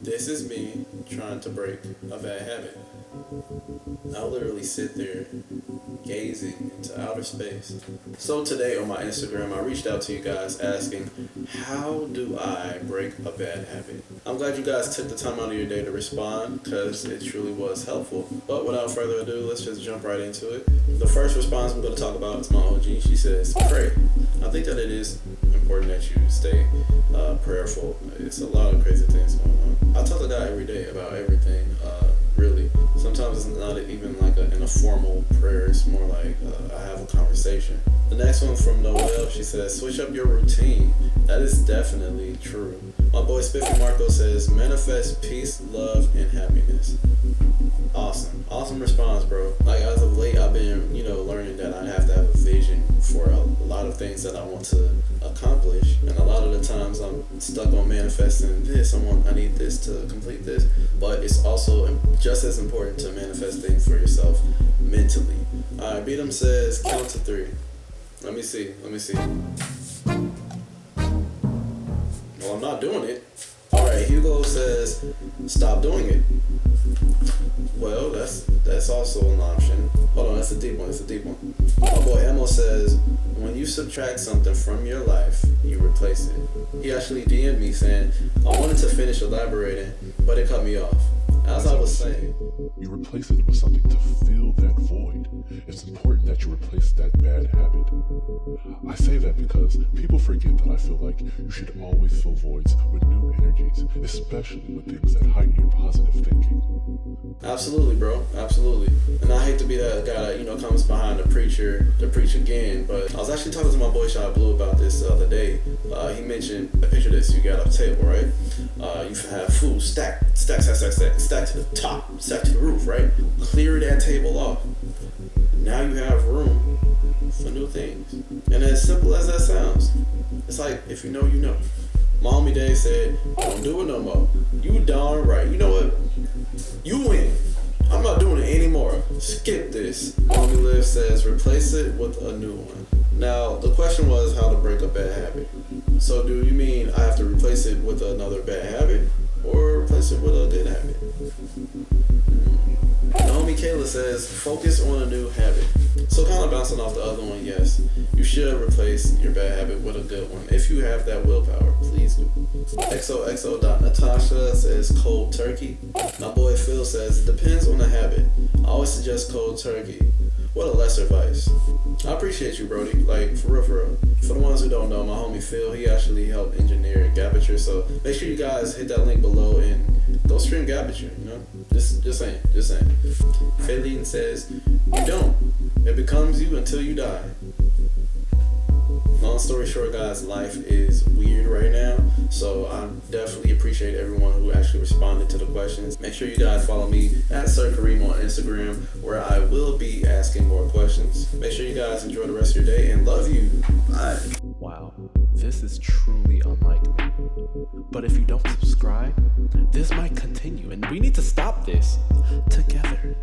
This is me trying to break a bad habit. I'll literally sit there gazing into outer space. So today on my Instagram, I reached out to you guys asking, how do I break a bad habit? I'm glad you guys took the time out of your day to respond because it truly was helpful. But without further ado, let's just jump right into it. The first response I'm going to talk about is my OG. She says, pray. Think that it is important that you stay uh, prayerful. It's a lot of crazy things going on. I talk to God every day about everything, uh, really. Sometimes it's not even like a, in a formal prayer. It's more like uh, I have a conversation. The next one from Noel, she says, switch up your routine. That is definitely true. My boy Spiffy Marco says, manifest peace, love, and happiness. Awesome. Awesome response, bro. Like, as of late, I've been, you know, learning things that I want to accomplish. And a lot of the times I'm stuck on manifesting this. I want, I need this to complete this. But it's also just as important to manifest things for yourself mentally. All right, Beatum says, count to three. Let me see. Let me see. Well, I'm not doing it. All right, Hugo says, stop doing it. Well, that's that's also an option. Hold on, that's a deep one. That's a deep one. My boy Emo says, when you subtract something from your life, you replace it. He actually DM'd me saying, I wanted to finish elaborating, but it cut me off. As I was saying, you replace it with something to fill that void. It's important that you replace that bad habit. I say that because people forget that I feel like you should always fill voids with new energies, especially with things that heighten your. Absolutely, bro. Absolutely. And I hate to be that guy that, you know, comes behind the preacher to preach again, but I was actually talking to my boy Shot Blue about this the other day. Uh, he mentioned, a picture this, you got a table, right? Uh, you have food stacked, stack, stack, stack, stack, stack to the top, stack to the roof, right? Clear that table off. Now you have room for new things. And as simple as that sounds, it's like, if you know, you know. Mommy Day said, don't do it no more. You darn right. You know what? You win. I'm not doing it anymore. Skip this. Mommy Liv says, replace it with a new one. Now, the question was how to break a bad habit. So do you mean I have to replace it with another bad habit? Or replace it with a good habit? Naomi Kayla says, focus on a new habit. So kind of bouncing off the other one, yes, you should replace your bad habit with a good one. If you have that willpower, please do. XOXO.Natasha says cold turkey. My boy Phil says, it depends on the habit. I always suggest cold turkey. What a lesser vice. I appreciate you, Brody. Like, for real, for real. For the ones who don't know, my homie Phil, he actually helped engineer Gabature. So make sure you guys hit that link below and go stream Gabature, you know? Just, just saying, just saying. Faylene says, you don't. It becomes you until you die. Long story short, guys, life is weird right now. So I definitely appreciate everyone who actually responded to the questions. Make sure you guys follow me at Sir Kareem on Instagram, where I will be asking more questions. Make sure you guys enjoy the rest of your day and love you. Bye. Wow, this is truly unlike me. But if you don't subscribe, this might continue, and we need to stop this together.